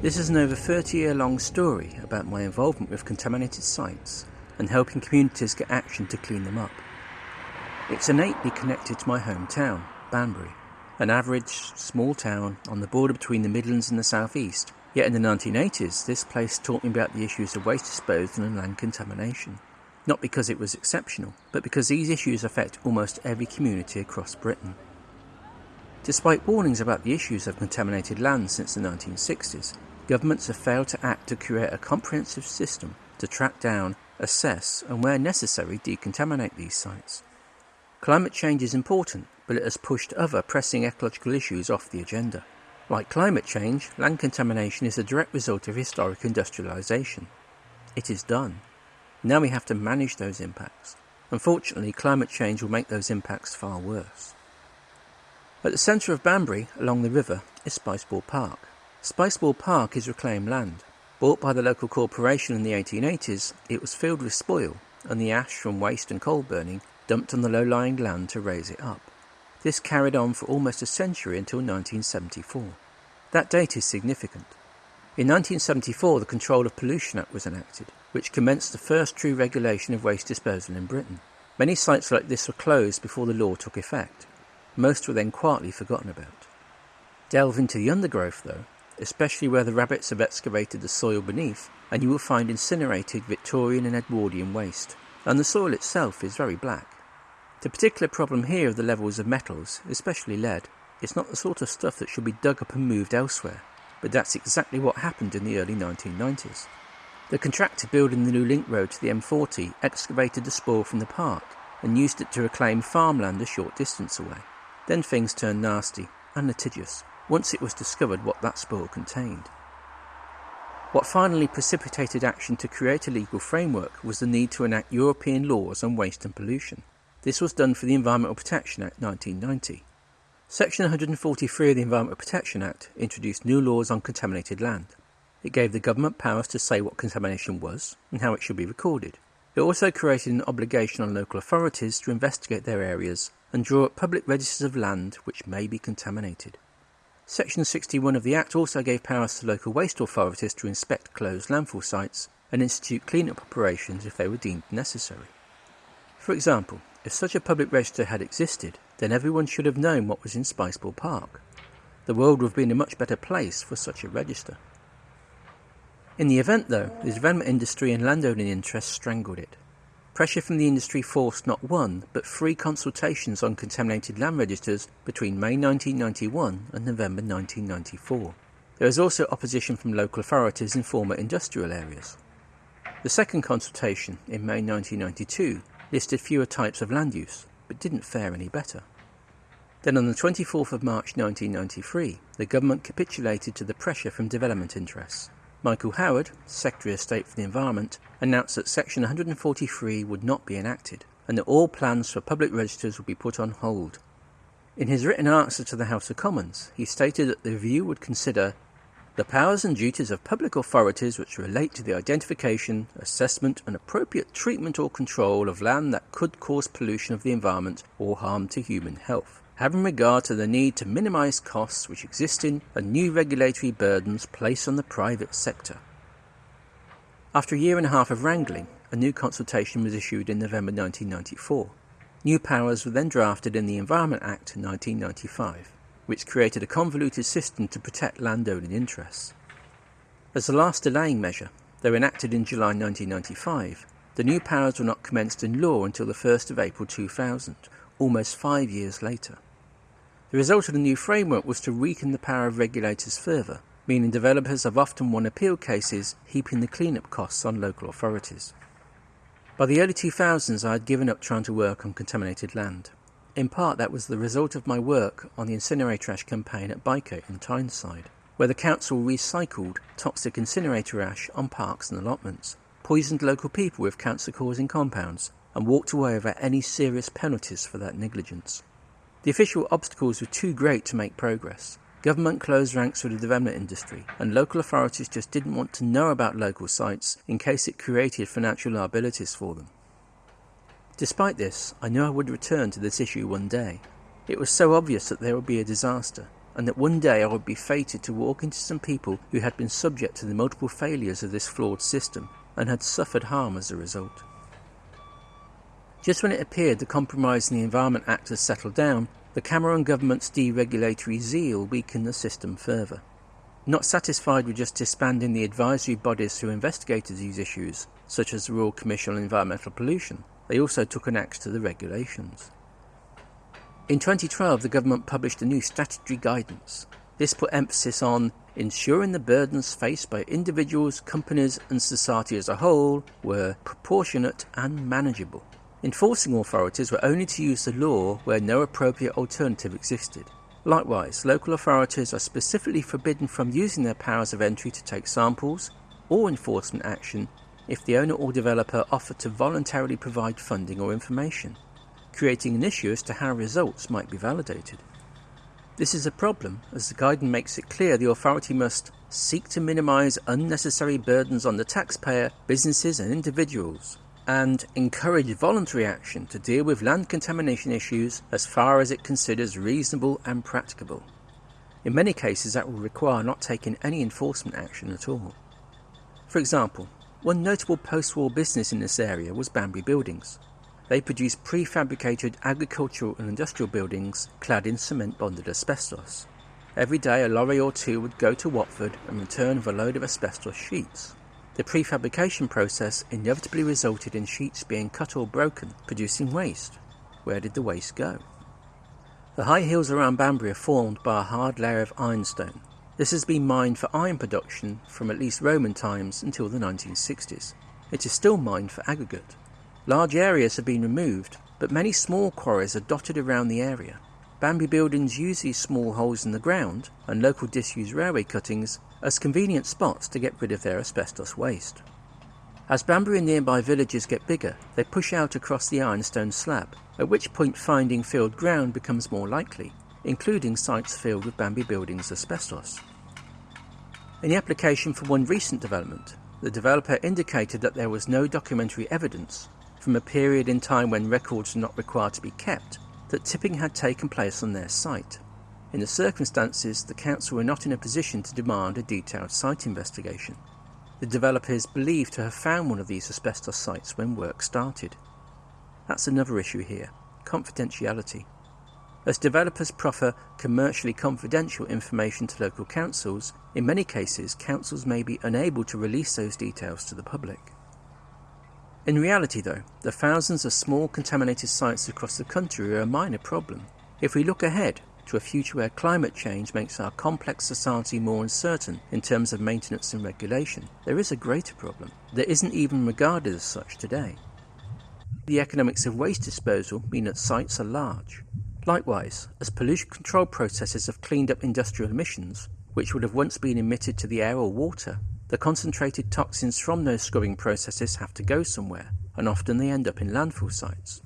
This is an over 30 year long story about my involvement with contaminated sites and helping communities get action to clean them up. It's innately connected to my hometown, Banbury, an average small town on the border between the Midlands and the South East. Yet in the 1980s, this place taught me about the issues of waste disposal and land contamination. Not because it was exceptional, but because these issues affect almost every community across Britain. Despite warnings about the issues of contaminated land since the 1960s, governments have failed to act to create a comprehensive system to track down, assess, and where necessary, decontaminate these sites. Climate change is important, but it has pushed other pressing ecological issues off the agenda. Like climate change, land contamination is a direct result of historic industrialisation. It is done. Now we have to manage those impacts. Unfortunately, climate change will make those impacts far worse. At the centre of Banbury, along the river, is Spiceball Park. Spiceball Park is reclaimed land. Bought by the local corporation in the 1880s, it was filled with spoil and the ash from waste and coal burning dumped on the low-lying land to raise it up. This carried on for almost a century until 1974. That date is significant. In 1974, the Control of Pollution Act was enacted, which commenced the first true regulation of waste disposal in Britain. Many sites like this were closed before the law took effect. Most were then quietly forgotten about. Delve into the undergrowth, though, especially where the rabbits have excavated the soil beneath, and you will find incinerated Victorian and Edwardian waste, and the soil itself is very black. The particular problem here of the levels of metals, especially lead, is not the sort of stuff that should be dug up and moved elsewhere, but that's exactly what happened in the early 1990s. The contractor building the new link road to the M40 excavated the spoil from the park and used it to reclaim farmland a short distance away. Then things turned nasty and litigious once it was discovered what that spoil contained. What finally precipitated action to create a legal framework was the need to enact European laws on waste and pollution. This was done for the Environmental Protection Act 1990. Section 143 of the Environmental Protection Act introduced new laws on contaminated land. It gave the government powers to say what contamination was and how it should be recorded. It also created an obligation on local authorities to investigate their areas and draw up public registers of land which may be contaminated. Section 61 of the Act also gave powers to local waste authorities to inspect closed landfill sites and institute clean-up operations if they were deemed necessary. For example, if such a public register had existed, then everyone should have known what was in Spiceball Park. The world would have been a much better place for such a register. In the event, though, the development industry and landowning interests strangled it. Pressure from the industry forced not one, but three consultations on contaminated land registers between May 1991 and November 1994. There was also opposition from local authorities in former industrial areas. The second consultation, in May 1992, listed fewer types of land use, but didn't fare any better. Then on the 24th of March 1993, the government capitulated to the pressure from development interests. Michael Howard, Secretary of State for the Environment, announced that Section 143 would not be enacted and that all plans for public registers would be put on hold. In his written answer to the House of Commons, he stated that the review would consider the powers and duties of public authorities which relate to the identification, assessment, and appropriate treatment or control of land that could cause pollution of the environment or harm to human health having regard to the need to minimise costs which existing and new regulatory burdens place on the private sector. After a year and a half of wrangling, a new consultation was issued in November 1994. New powers were then drafted in the Environment Act 1995, which created a convoluted system to protect landowning interests. As a last delaying measure, though enacted in July 1995, the new powers were not commenced in law until the 1st of April 2000, almost five years later. The result of the new framework was to weaken the power of regulators further, meaning developers have often won appeal cases, heaping the cleanup costs on local authorities. By the early 2000s, I had given up trying to work on contaminated land. In part, that was the result of my work on the incinerator ash campaign at Byker in Tyneside, where the council recycled toxic incinerator ash on parks and allotments, poisoned local people with cancer causing compounds, and walked away without any serious penalties for that negligence. The official obstacles were too great to make progress. Government closed ranks for the development industry, and local authorities just didn't want to know about local sites in case it created financial liabilities for them. Despite this, I knew I would return to this issue one day. It was so obvious that there would be a disaster, and that one day I would be fated to walk into some people who had been subject to the multiple failures of this flawed system and had suffered harm as a result. Just when it appeared the compromise in the Environment Act had settled down, the Cameron government's deregulatory zeal weakened the system further. Not satisfied with just disbanding the advisory bodies who investigated these issues, such as the Royal Commission on Environmental Pollution, they also took an axe to the regulations. In 2012, the government published a new statutory guidance. This put emphasis on ensuring the burdens faced by individuals, companies, and society as a whole were proportionate and manageable. Enforcing authorities were only to use the law where no appropriate alternative existed. Likewise, local authorities are specifically forbidden from using their powers of entry to take samples or enforcement action if the owner or developer offer to voluntarily provide funding or information, creating an issue as to how results might be validated. This is a problem as the guidance makes it clear the authority must seek to minimise unnecessary burdens on the taxpayer, businesses and individuals and encourage voluntary action to deal with land contamination issues as far as it considers reasonable and practicable. In many cases that will require not taking any enforcement action at all. For example, one notable post-war business in this area was Banbury Buildings. They produced prefabricated agricultural and industrial buildings clad in cement-bonded asbestos. Every day a lorry or two would go to Watford and return with a load of asbestos sheets. The prefabrication process inevitably resulted in sheets being cut or broken, producing waste. Where did the waste go? The high hills around Banbury are formed by a hard layer of ironstone. This has been mined for iron production from at least Roman times until the 1960s. It is still mined for aggregate. Large areas have been removed, but many small quarries are dotted around the area. Banbury buildings use these small holes in the ground and local disused railway cuttings as convenient spots to get rid of their asbestos waste. As Banbury and nearby villages get bigger, they push out across the ironstone slab, at which point finding filled ground becomes more likely, including sites filled with Banbury buildings asbestos. In the application for one recent development, the developer indicated that there was no documentary evidence from a period in time when records were not required to be kept that tipping had taken place on their site. In the circumstances, the council were not in a position to demand a detailed site investigation. The developer is believed to have found one of these asbestos sites when work started. That's another issue here confidentiality. As developers proffer commercially confidential information to local councils, in many cases councils may be unable to release those details to the public. In reality, though, the thousands of small contaminated sites across the country are a minor problem. If we look ahead, to a future where climate change makes our complex society more uncertain in terms of maintenance and regulation, there is a greater problem that isn't even regarded as such today. The economics of waste disposal mean that sites are large. Likewise, as pollution control processes have cleaned up industrial emissions, which would have once been emitted to the air or water, the concentrated toxins from those scrubbing processes have to go somewhere, and often they end up in landfill sites.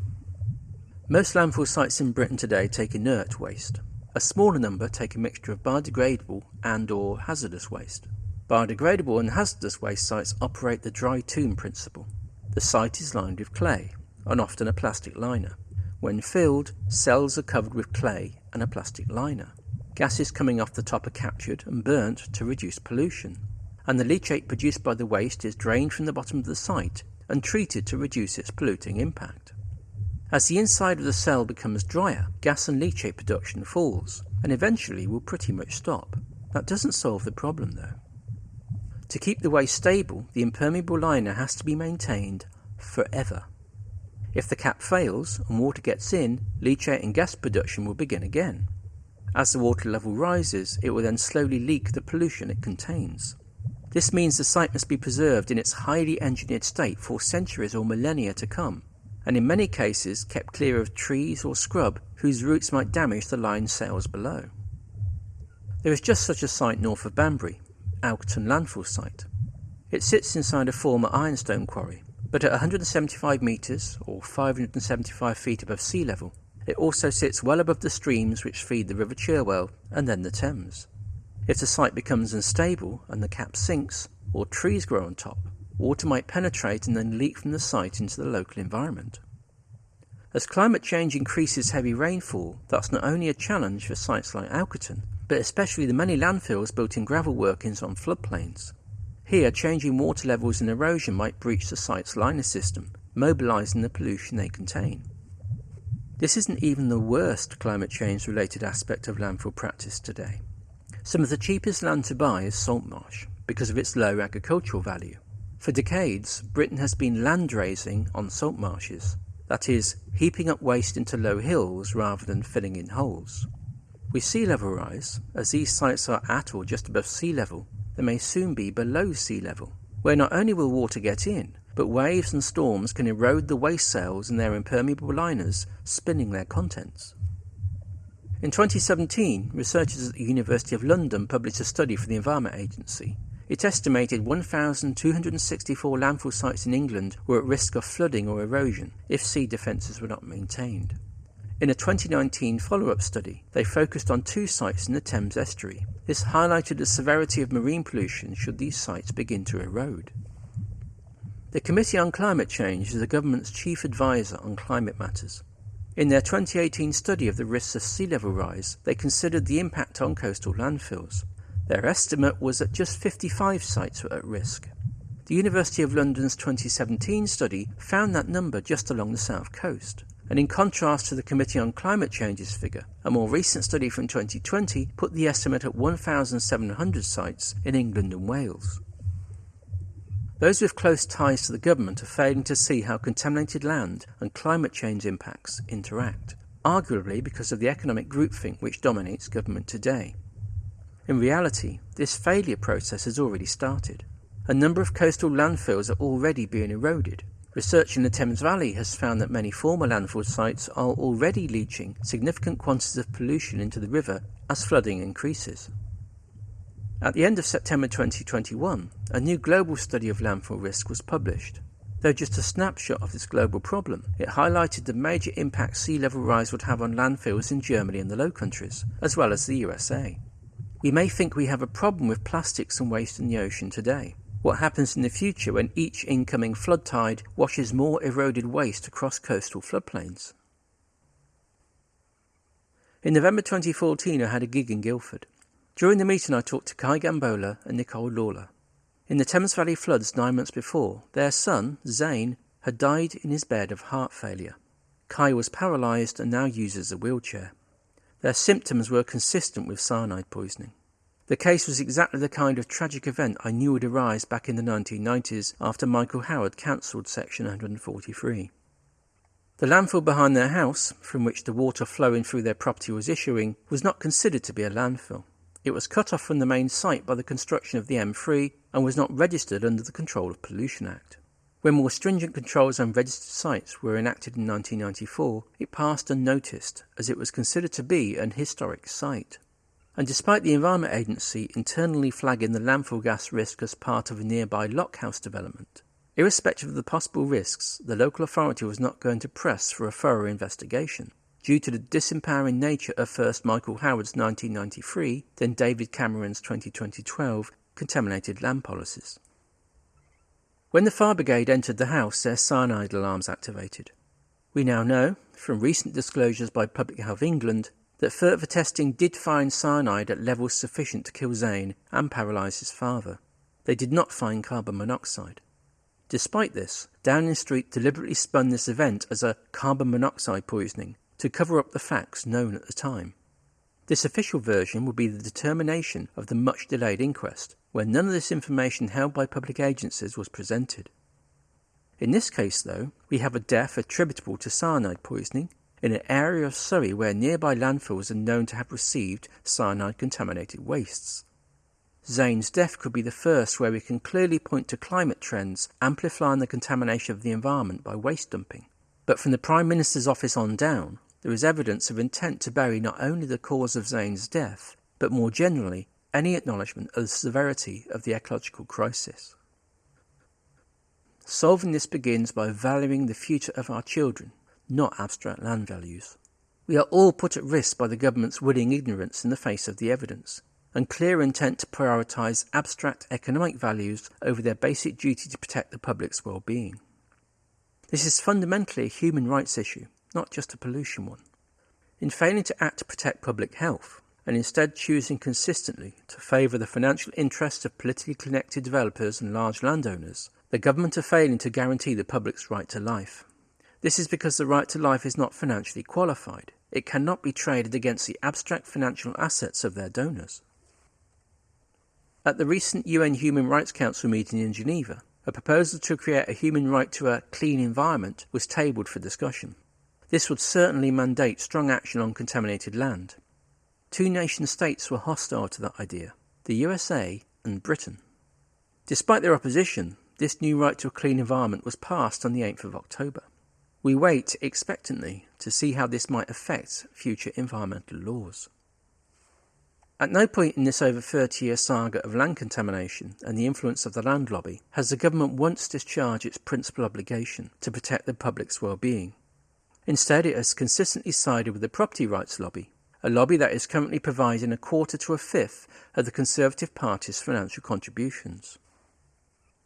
Most landfill sites in Britain today take inert waste, a smaller number take a mixture of biodegradable and or hazardous waste. Biodegradable and hazardous waste sites operate the dry tomb principle. The site is lined with clay, and often a plastic liner. When filled, cells are covered with clay and a plastic liner. Gases coming off the top are captured and burnt to reduce pollution, and the leachate produced by the waste is drained from the bottom of the site and treated to reduce its polluting impact. As the inside of the cell becomes drier, gas and leachate production falls, and eventually will pretty much stop. That doesn't solve the problem though. To keep the waste stable, the impermeable liner has to be maintained forever. If the cap fails and water gets in, leachate and gas production will begin again. As the water level rises, it will then slowly leak the pollution it contains. This means the site must be preserved in its highly engineered state for centuries or millennia to come, and in many cases kept clear of trees or scrub whose roots might damage the line sails below. There is just such a site north of Banbury, Alkerton Landfill Site. It sits inside a former ironstone quarry, but at 175 metres or 575 feet above sea level, it also sits well above the streams which feed the River Cherwell and then the Thames. If the site becomes unstable and the cap sinks, or trees grow on top, water might penetrate and then leak from the site into the local environment. As climate change increases heavy rainfall, that's not only a challenge for sites like Alkerton, but especially the many landfills built in gravel workings on floodplains. Here, changing water levels and erosion might breach the site's liner system, mobilising the pollution they contain. This isn't even the worst climate change related aspect of landfill practice today. Some of the cheapest land to buy is salt marsh because of its low agricultural value. For decades, Britain has been land raising on salt marshes, that is, heaping up waste into low hills rather than filling in holes. With sea level rise, as these sites are at or just above sea level, they may soon be below sea level, where not only will water get in, but waves and storms can erode the waste sails and their impermeable liners, spinning their contents. In 2017, researchers at the University of London published a study for the Environment Agency. It estimated 1,264 landfill sites in England were at risk of flooding or erosion if sea defences were not maintained. In a 2019 follow up study, they focused on two sites in the Thames estuary. This highlighted the severity of marine pollution should these sites begin to erode. The Committee on Climate Change is the government's chief advisor on climate matters. In their 2018 study of the risks of sea level rise, they considered the impact on coastal landfills. Their estimate was that just 55 sites were at risk. The University of London's 2017 study found that number just along the south coast. And in contrast to the Committee on Climate Change's figure, a more recent study from 2020 put the estimate at 1,700 sites in England and Wales. Those with close ties to the government are failing to see how contaminated land and climate change impacts interact, arguably because of the economic groupthink which dominates government today. In reality, this failure process has already started. A number of coastal landfills are already being eroded, Research in the Thames Valley has found that many former landfill sites are already leaching significant quantities of pollution into the river as flooding increases. At the end of September 2021, a new global study of landfill risk was published. Though just a snapshot of this global problem, it highlighted the major impact sea level rise would have on landfills in Germany and the Low Countries, as well as the USA. We may think we have a problem with plastics and waste in the ocean today, what happens in the future when each incoming flood tide washes more eroded waste across coastal floodplains. In November 2014, I had a gig in Guildford. During the meeting, I talked to Kye Gbangbola and Nicole Lawler. In the Thames Valley floods nine months before, their son, Zane, had died in his bed of heart failure. Kai was paralysed and now uses a wheelchair. Their symptoms were consistent with cyanide poisoning. The case was exactly the kind of tragic event I knew would arise back in the 1990s after Michael Howard cancelled Section 143. The landfill behind their house, from which the water flowing through their property was issuing, was not considered to be a landfill. It was cut off from the main site by the construction of the M3 and was not registered under the Control of Pollution Act. When more stringent controls on registered sites were enacted in 1994, it passed unnoticed as it was considered to be an historic site. And despite the Environment Agency internally flagging the landfill gas risk as part of a nearby lockhouse development, irrespective of the possible risks, the local authority was not going to press for a thorough investigation due to the disempowering nature of first Michael Howard's 1993, then David Cameron's 2012 contaminated land policies. When the fire brigade entered the house, their cyanide alarms activated. We now know, from recent disclosures by Public Health England, that further testing did find cyanide at levels sufficient to kill Zane and paralyse his father. They did not find carbon monoxide. Despite this, Downing Street deliberately spun this event as a carbon monoxide poisoning to cover up the facts known at the time. This official version would be the determination of the much delayed inquest, where none of this information held by public agencies was presented. In this case, though, we have a death attributable to cyanide poisoning in an area of Surrey where nearby landfills are known to have received cyanide contaminated wastes. Zane's death could be the first where we can clearly point to climate trends amplifying the contamination of the environment by waste dumping. But from the Prime Minister's office on down, there is evidence of intent to bury not only the cause of Zane's death, but more generally, any acknowledgement of the severity of the ecological crisis. Solving this begins by valuing the future of our children not abstract land values. We are all put at risk by the government's willing ignorance in the face of the evidence, and clear intent to prioritise abstract economic values over their basic duty to protect the public's well-being. This is fundamentally a human rights issue, not just a pollution one. In failing to act to protect public health, and instead choosing consistently to favour the financial interests of politically connected developers and large landowners, the government are failing to guarantee the public's right to life. This is because the right to life is not financially qualified. It cannot be traded against the abstract financial assets of their donors. At the recent UN Human Rights Council meeting in Geneva, a proposal to create a human right to a clean environment was tabled for discussion. This would certainly mandate strong action on contaminated land. Two nation states were hostile to that idea the USA and Britain. Despite their opposition, this new right to a clean environment was passed on the 8th of October. We wait expectantly to see how this might affect future environmental laws. At no point in this over 30 year saga of land contamination and the influence of the land lobby has the government once discharged its principal obligation to protect the public's well-being. Instead, it has consistently sided with the property rights lobby, a lobby that is currently providing a quarter to a fifth of the Conservative Party's financial contributions.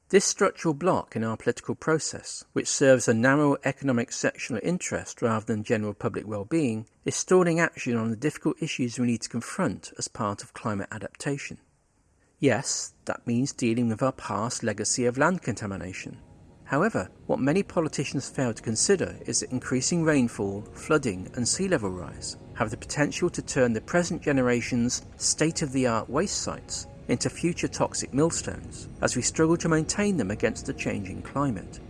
This structural block in our political process, which serves a narrow economic sectional interest rather than general public well-being, is stalling action on the difficult issues we need to confront as part of climate adaptation. Yes, that means dealing with our past legacy of land contamination. However, what many politicians fail to consider is increasing rainfall, flooding, and sea level rise have the potential to turn the present generation's state of the art waste sites into future toxic millstones as we struggle to maintain them against the changing climate.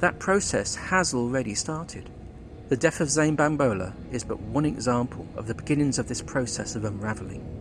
That process has already started. The death of Zane Gbangbola is but one example of the beginnings of this process of unravelling.